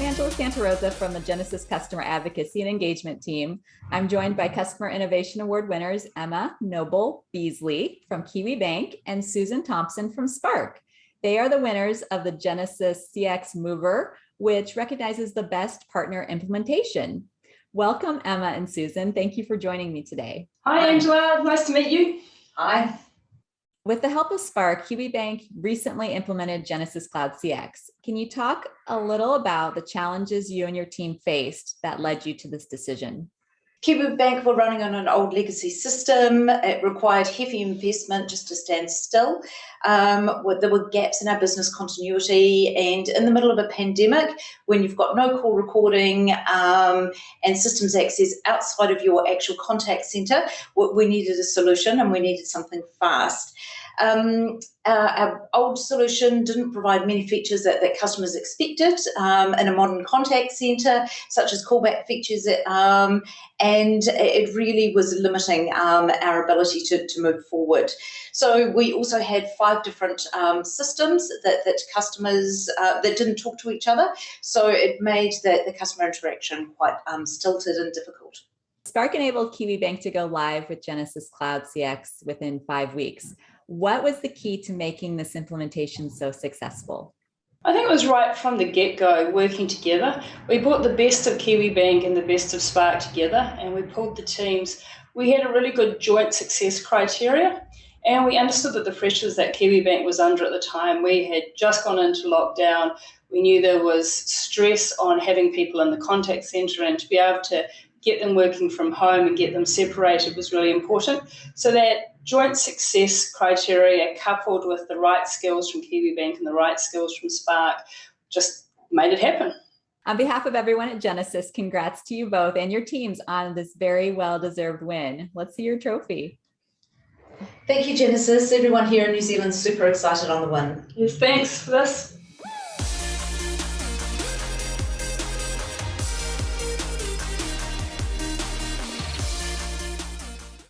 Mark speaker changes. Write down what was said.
Speaker 1: Angela Santa Rosa from the Genesys Customer Advocacy and Engagement Team. I'm joined by Customer Innovation Award winners Emma Noble Beasley from Kiwibank and Susan Thompson from Spark. They are the winners of the Genesys CX Mover, which recognizes the best partner implementation. Welcome, Emma and Susan. Thank you for joining me today.
Speaker 2: Hi, Angela. Nice to meet you.
Speaker 3: Hi.
Speaker 1: With the help of Spark, Kiwibank recently implemented Genesys Cloud CX. Can you talk a little about the challenges you and your team faced that led you to this decision?
Speaker 3: Kiwi Bank were running on an old legacy system. It required heavy investment just to stand still. Um, there were gaps in our business continuity, and in the middle of a pandemic, when you've got no call recording um, and systems access outside of your actual contact center, we needed a solution and we needed something fast. Um, uh, our old solution didn't provide many features that, that customers expected um, in a modern contact center, such as callback features, um, and it really was limiting um, our ability to, to move forward. So we also had five different um, systems that, that customers uh, that didn't talk to each other, so it made the, the customer interaction quite um, stilted and difficult.
Speaker 1: Spark enabled Kiwibank to go live with Genesys Cloud CX within five weeks. What was the key to making this implementation so successful?
Speaker 2: I think it was right from the get-go, working together. We brought the best of Kiwibank and the best of Spark together, and we pulled the teams. We had a really good joint success criteria, and we understood that the pressures that Kiwibank was under at the time, we had just gone into lockdown. We knew there was stress on having people in the contact centre, and to be able to get them working from home and get them separated was really important. So that joint success criteria coupled with the right skills from Kiwibank and the right skills from Spark just made it happen.
Speaker 1: On behalf of everyone at Genesys, congrats to you both and your teams on this very well-deserved win. Let's see your trophy.
Speaker 3: Thank you, Genesys. Everyone here in New Zealand super excited on the win.
Speaker 2: Yes, thanks for this.